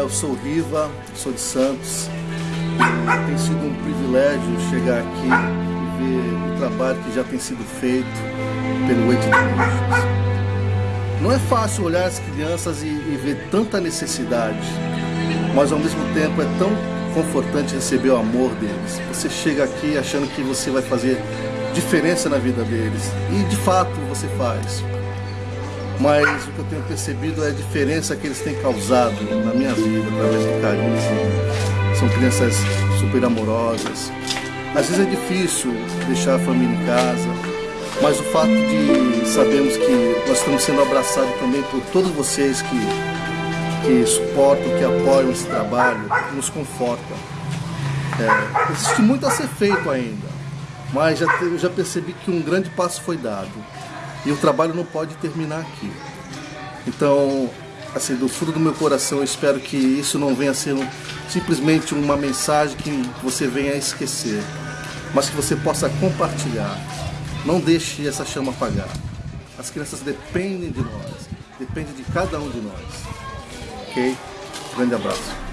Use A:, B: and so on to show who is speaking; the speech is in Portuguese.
A: eu sou Riva, sou de Santos. Tem sido um privilégio chegar aqui e ver o trabalho que já tem sido feito pelo Lixos. Não é fácil olhar as crianças e, e ver tanta necessidade, mas ao mesmo tempo é tão confortante receber o amor deles. Você chega aqui achando que você vai fazer diferença na vida deles, e de fato você faz mas o que eu tenho percebido é a diferença que eles têm causado na minha vida através do carinho. São crianças super amorosas. Às vezes é difícil deixar a família em casa, mas o fato de sabermos que nós estamos sendo abraçados também por todos vocês que, que suportam, que apoiam esse trabalho, nos conforta. É, existe muito a ser feito ainda, mas já, eu já percebi que um grande passo foi dado. E o trabalho não pode terminar aqui. Então, assim, do fundo do meu coração, eu espero que isso não venha a ser simplesmente uma mensagem que você venha a esquecer, mas que você possa compartilhar. Não deixe essa chama apagar. As crianças dependem de nós, dependem de cada um de nós. Ok? Grande abraço.